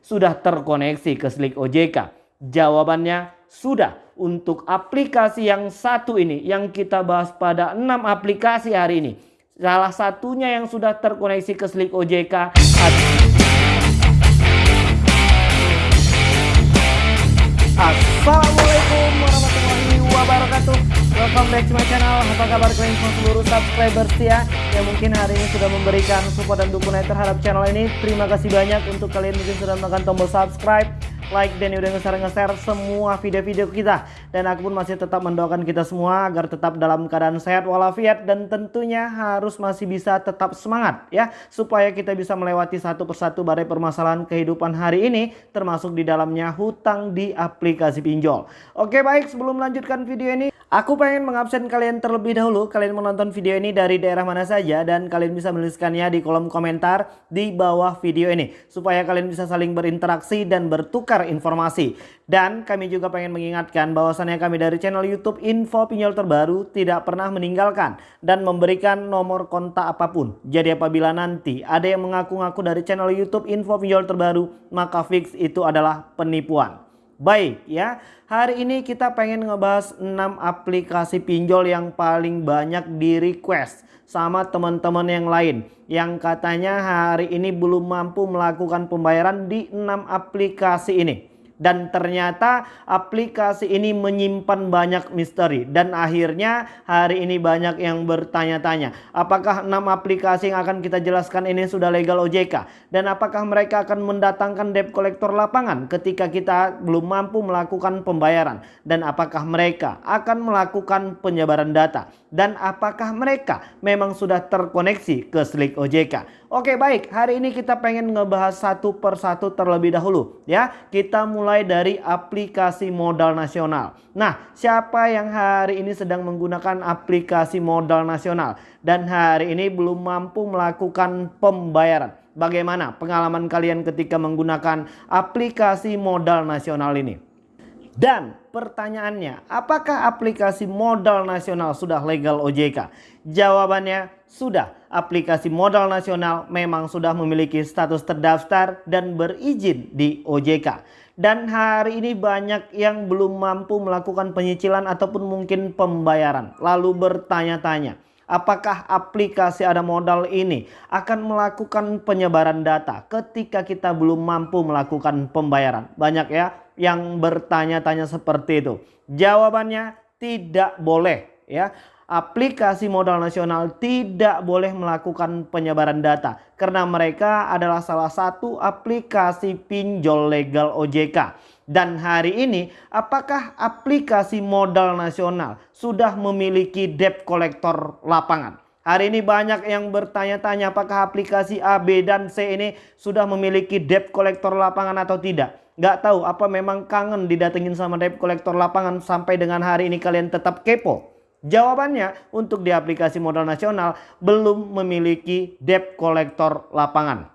sudah terkoneksi ke Slick OJK? Jawabannya sudah. Untuk aplikasi yang satu ini yang kita bahas pada 6 aplikasi hari ini. Salah satunya yang sudah terkoneksi ke Slick OJK Assalamualaikum warahmatullahi Welcome back to my channel. Apa kabar kalian semua seluruh subscriber setia Yang mungkin hari ini sudah memberikan support dan dukungan terhadap channel ini. Terima kasih banyak untuk kalian mungkin sudah menekan tombol subscribe like dan udah nge-share semua video-video kita. Dan aku pun masih tetap mendoakan kita semua agar tetap dalam keadaan sehat walafiat dan tentunya harus masih bisa tetap semangat ya. Supaya kita bisa melewati satu persatu badai permasalahan kehidupan hari ini termasuk di dalamnya hutang di aplikasi pinjol. Oke baik. Sebelum melanjutkan video ini Aku pengen mengabsen kalian terlebih dahulu. Kalian menonton video ini dari daerah mana saja dan kalian bisa menuliskannya di kolom komentar di bawah video ini. Supaya kalian bisa saling berinteraksi dan bertukar informasi. Dan kami juga pengen mengingatkan bahwasannya kami dari channel YouTube Info Pinjol Terbaru tidak pernah meninggalkan dan memberikan nomor kontak apa pun. Jadi apabila nanti ada yang mengaku-ngaku dari channel YouTube Info Pinjol Terbaru, maka fix itu adalah penipuan. Baik ya, hari ini kita pengen ngebahas 6 aplikasi pinjol yang paling banyak di request sama teman-teman yang lain. Yang katanya hari ini belum mampu melakukan pembayaran di 6 aplikasi ini dan ternyata aplikasi ini menyimpan banyak misteri. Dan akhirnya hari ini banyak yang bertanya-tanya apakah enam aplikasi yang akan kita jelaskan ini sudah legal OJK dan apakah mereka akan mendatangkan debt collector lapangan ketika kita belum mampu melakukan pembayaran? Dan apakah mereka akan melakukan penyebaran data dan apakah mereka memang sudah terkoneksi ke Slick OJK Oke baik, hari ini kita pengen ngebahas satu persatu terlebih dahulu ya. Kita mulai dari aplikasi modal nasional. Nah, siapa yang hari ini sedang menggunakan aplikasi modal nasional dan hari ini belum mampu melakukan pembayaran? Bagaimana pengalaman kalian ketika menggunakan aplikasi modal nasional ini? Dan pertanyaannya, apakah aplikasi modal nasional sudah legal OJK? Jawabannya sudah. Aplikasi modal nasional memang sudah memiliki status terdaftar dan berizin di OJK. Dan hari ini banyak yang belum mampu melakukan penyicilan ataupun mungkin pembayaran. Lalu bertanya-tanya, apakah aplikasi ada modal ini akan melakukan penyebaran data ketika kita belum mampu melakukan pembayaran? Banyak ya yang bertanya-tanya seperti itu. Jawabannya tidak boleh ya aplikasi modal nasional tidak boleh melakukan penyebaran data karena mereka adalah salah satu aplikasi pinjol legal OJK. Dan hari ini apakah aplikasi modal nasional sudah memiliki debt collector lapangan? Hari ini banyak yang bertanya-tanya apakah aplikasi A, B, dan C ini sudah memiliki debt collector lapangan atau tidak. Gak tahu apa memang kangen didatengin sama debt collector lapangan sampai dengan hari ini kalian tetap kepo. Jawabannya untuk di aplikasi modal nasional belum memiliki debt collector lapangan.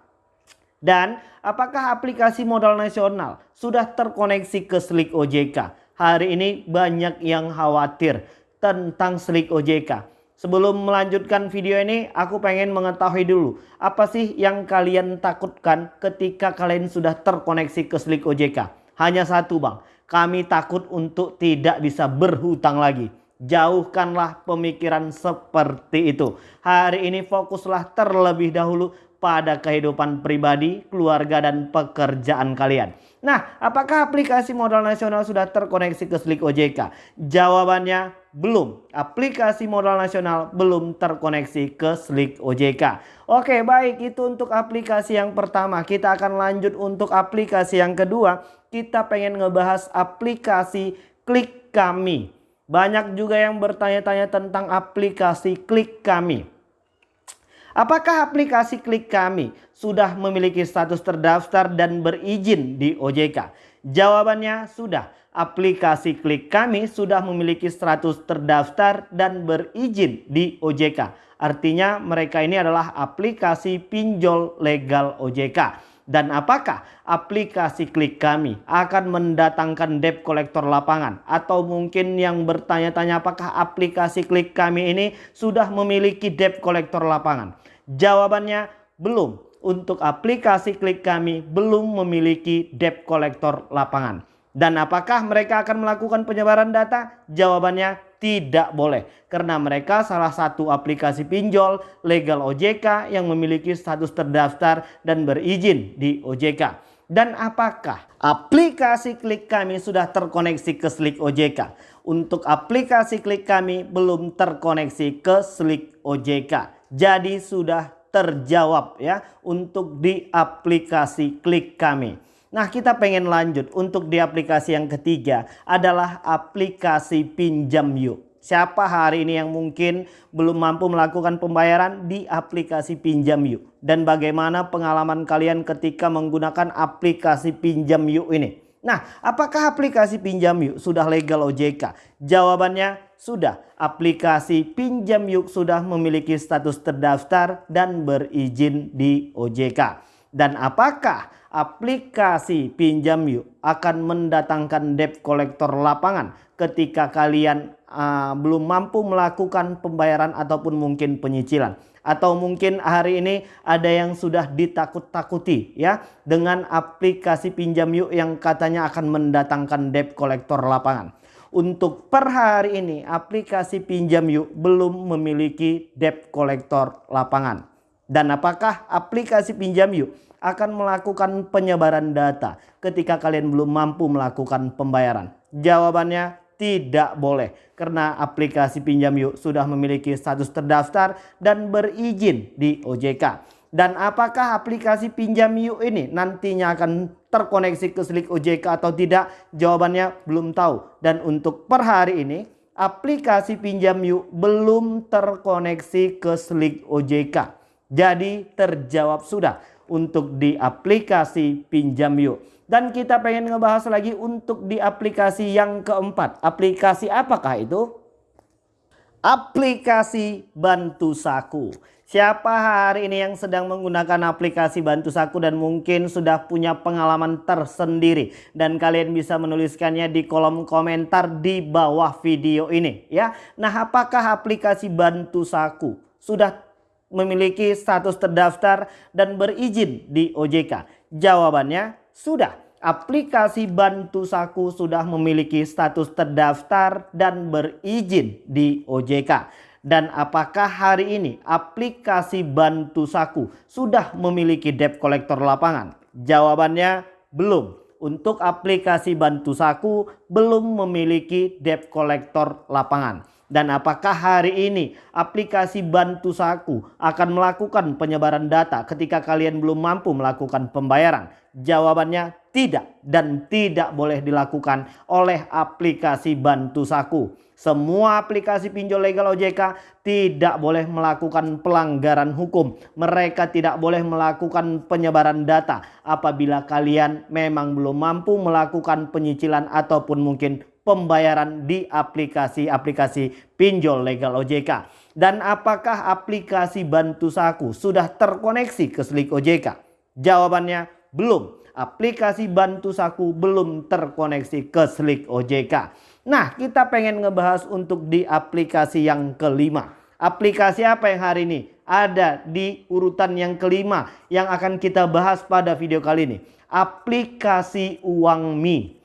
Dan apakah aplikasi modal nasional sudah terkoneksi ke Slick OJK? Hari ini banyak yang khawatir tentang Slick OJK. Sebelum melanjutkan video ini, aku pengen mengetahui dulu apa sih yang kalian takutkan ketika kalian sudah terkoneksi ke Slick OJK? Hanya satu bang, kami takut untuk tidak bisa berhutang lagi. Jauhkanlah pemikiran seperti itu. Hari ini fokuslah terlebih dahulu pada kehidupan pribadi, keluarga, dan pekerjaan kalian. Nah, apakah aplikasi modal nasional sudah terkoneksi ke Slick OJK? Jawabannya belum. Aplikasi modal nasional belum terkoneksi ke Slick OJK. Oke, baik itu untuk aplikasi yang pertama. Kita akan lanjut untuk aplikasi yang kedua. Kita pengen ngebahas aplikasi Klik Kami. Banyak juga yang bertanya-tanya tentang aplikasi Klik Kami. Apakah aplikasi Klik Kami sudah memiliki status terdaftar dan berizin di OJK? Jawabannya sudah. Aplikasi Klik Kami sudah memiliki status terdaftar dan berizin di OJK. Artinya mereka ini adalah aplikasi pinjol legal OJK. Dan apakah aplikasi klik kami akan mendatangkan debt kolektor lapangan? Atau mungkin yang bertanya-tanya apakah aplikasi klik kami ini sudah memiliki debt kolektor lapangan? Jawabannya belum. untuk aplikasi klik kami belum memiliki debt collector lapangan. Dan apakah mereka akan melakukan penyebaran data? Jawabannya tidak boleh. Karena mereka salah satu aplikasi pinjol legal OJK yang memiliki status terdaftar dan berizin di OJK. Dan apakah aplikasi klik kami sudah terkoneksi ke Slik OJK? Untuk aplikasi klik kami belum terkoneksi ke Slik OJK. Jadi sudah terjawab ya untuk di aplikasi klik kami. Nah kita pengen lanjut untuk di aplikasi yang ketiga adalah aplikasi pinjam yuk. Siapa hari ini yang mungkin belum mampu melakukan pembayaran di aplikasi pinjam yuk. Dan bagaimana pengalaman kalian ketika menggunakan aplikasi pinjam yuk ini. Nah apakah aplikasi pinjam yuk sudah legal OJK? Jawabannya sudah. Aplikasi pinjam yuk sudah memiliki status terdaftar dan berizin di OJK. Dan apakah aplikasi pinjam yuk akan mendatangkan debt collector lapangan ketika kalian uh, belum mampu melakukan pembayaran ataupun mungkin penyicilan atau mungkin hari ini ada yang sudah ditakut-takuti ya dengan aplikasi pinjam yuk yang katanya akan mendatangkan debt collector lapangan. Untuk per hari ini aplikasi pinjam yuk belum memiliki debt collector lapangan. Dan apakah aplikasi pinjam yuk akan melakukan penyebaran data ketika kalian belum mampu melakukan pembayaran? Jawabannya tidak boleh karena aplikasi pinjam yuk sudah memiliki status terdaftar dan berizin di OJK. Dan apakah aplikasi pinjam yuk ini nantinya akan terkoneksi ke Slik OJK atau tidak? Jawabannya belum tahu. Dan untuk per hari ini aplikasi pinjam yuk belum terkoneksi ke Slik OJK. Jadi terjawab sudah untuk di aplikasi pinjam yuk. Dan kita pengen ngebahas lagi untuk di aplikasi yang keempat. Aplikasi apakah itu? Aplikasi Bantu Saku. Siapa hari ini yang sedang menggunakan aplikasi Bantu Saku dan mungkin sudah punya pengalaman tersendiri dan kalian bisa menuliskannya di kolom komentar di bawah video ini ya. Nah, apakah aplikasi Bantu Saku sudah memiliki status terdaftar dan berizin di OJK? Jawabannya sudah. Aplikasi Bantu Saku sudah memiliki status terdaftar dan berizin di OJK. Dan apakah hari ini aplikasi Bantu Saku sudah memiliki debt collector lapangan? Jawabannya belum. Untuk aplikasi Bantu Saku belum memiliki debt collector lapangan. Dan apakah hari ini aplikasi Bantu Saku akan melakukan penyebaran data ketika kalian belum mampu melakukan pembayaran? Jawabannya tidak dan tidak boleh dilakukan oleh aplikasi Bantu Saku. Semua aplikasi pinjol legal OJK tidak boleh melakukan pelanggaran hukum. Mereka tidak boleh melakukan penyebaran data apabila kalian memang belum mampu melakukan penyicilan ataupun mungkin pembayaran di aplikasi-aplikasi pinjol legal OJK. Dan apakah aplikasi Bantu Saku sudah terkoneksi ke Slik OJK? Jawabannya belum. Aplikasi Bantu Saku belum terkoneksi ke Slik OJK. Nah kita pengen ngebahas untuk di aplikasi yang kelima. Aplikasi apa yang hari ini ada di urutan yang kelima yang akan kita bahas pada video kali ini. Aplikasi Uang Mi.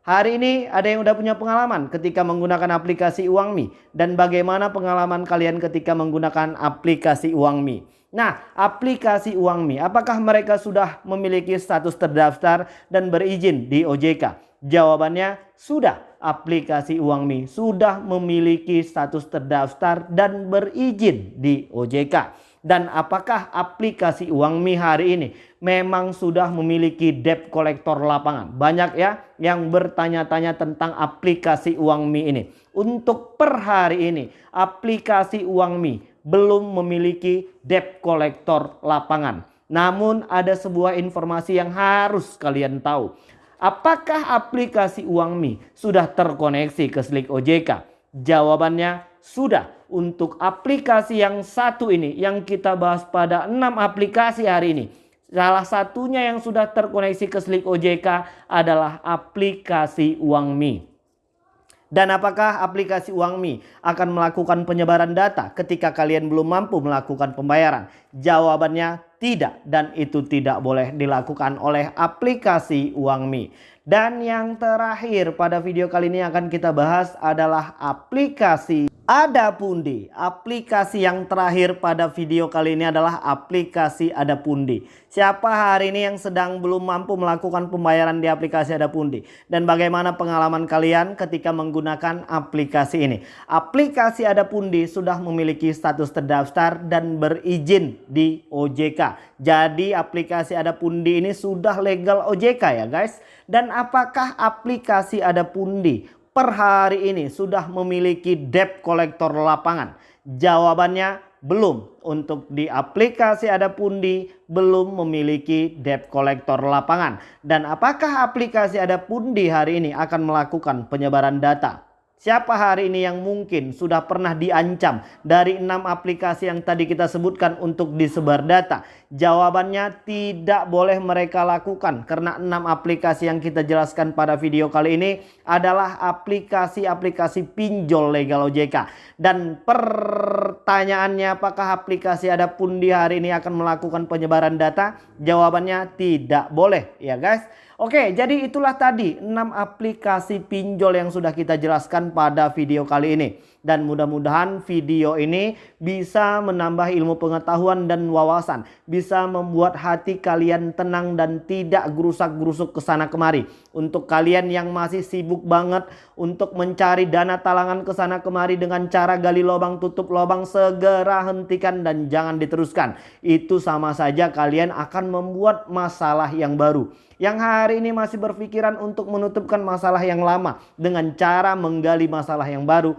Hari ini ada yang udah punya pengalaman ketika menggunakan aplikasi UangMi dan bagaimana pengalaman kalian ketika menggunakan aplikasi UangMi. Nah, aplikasi UangMi apakah mereka sudah memiliki status terdaftar dan berizin di OJK? Jawabannya sudah. Aplikasi UangMi sudah memiliki status terdaftar dan berizin di OJK. Dan apakah aplikasi Uang Mi hari ini memang sudah memiliki debt collector lapangan? Banyak ya yang bertanya-tanya tentang aplikasi Uang Mi ini. Untuk per hari ini aplikasi Uang Mi belum memiliki debt collector lapangan. Namun ada sebuah informasi yang harus kalian tahu. Apakah aplikasi Uang Mi sudah terkoneksi ke Slik OJK? Jawabannya sudah untuk aplikasi yang satu ini yang kita bahas pada 6 aplikasi hari ini. Salah satunya yang sudah terkoneksi ke Slik OJK adalah aplikasi Uang Mi. Dan apakah aplikasi UangMi akan melakukan penyebaran data ketika kalian belum mampu melakukan pembayaran? Jawabannya tidak dan itu tidak boleh dilakukan oleh aplikasi UangMi. Dan yang terakhir pada video kali ini akan kita bahas adalah aplikasi Adapundi. Aplikasi yang terakhir pada video kali ini adalah aplikasi Adapundi. Siapa hari ini yang sedang belum mampu melakukan pembayaran di aplikasi Adapundi? Dan bagaimana pengalaman kalian ketika menggunakan aplikasi ini? Aplikasi Adapundi sudah memiliki status terdaftar dan berizin di OJK. Jadi aplikasi Adapundi ini sudah legal OJK ya guys. Dan apakah aplikasi Adapundi per hari ini sudah memiliki debt collector lapangan? Jawabannya belum. Untuk di aplikasi ada pundi belum memiliki debt collector lapangan. Dan apakah aplikasi ada pundi hari ini akan melakukan penyebaran data? Siapa hari ini yang mungkin sudah pernah diancam dari enam aplikasi yang tadi kita sebutkan untuk disebar data? Jawabannya tidak boleh mereka lakukan karena enam aplikasi yang kita jelaskan pada video kali ini adalah aplikasi-aplikasi pinjol legal OJK. Dan pertanyaannya apakah aplikasi ada pun di hari ini akan melakukan penyebaran data? Jawabannya tidak boleh ya guys. Oke, jadi itulah tadi 6 aplikasi pinjol yang sudah kita jelaskan pada video kali ini. Dan mudah-mudahan video ini bisa menambah ilmu pengetahuan dan wawasan. Bisa membuat hati kalian tenang dan tidak gerusak-gerusuk ke sana kemari. Untuk kalian yang masih sibuk banget untuk mencari dana talangan ke sana kemari dengan cara gali lubang tutup lubang segera hentikan dan jangan diteruskan. Itu sama saja kalian akan membuat masalah yang baru yang hari ini masih berpikiran untuk menutupkan masalah yang lama dengan cara menggali masalah yang baru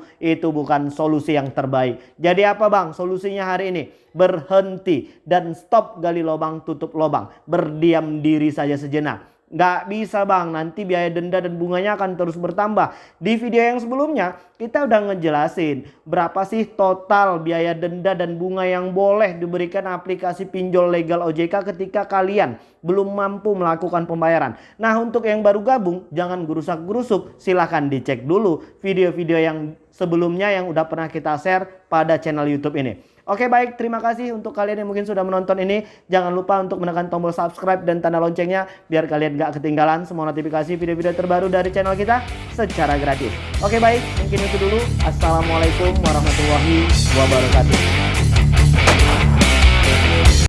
bukan solusi yang terbaik. Jadi apa bang solusinya hari ini? Berhenti dan stop gali lubang tutup lubang. Berdiam diri saja sejenak. Nggak bisa bang, nanti biaya denda dan bunganya akan terus bertambah. Di video yang sebelumnya kita udah ngejelasin berapa sih total biaya denda dan bunga yang boleh diberikan aplikasi pinjol legal OJK ketika kalian belum mampu melakukan pembayaran. Nah untuk yang baru gabung jangan gerusak-gerusuk silahkan dicek dulu video-video yang sebelumnya yang udah pernah kita share pada channel YouTube ini. Oke baik terima kasih untuk kalian yang mungkin sudah menonton ini. Jangan lupa untuk menekan tombol subscribe dan tanda loncengnya biar kalian gak ketinggalan semua notifikasi video-video terbaru dari channel kita secara gratis. Oke baik mungkin itu dulu. Assalamualaikum warahmatullahi wabarakatuh.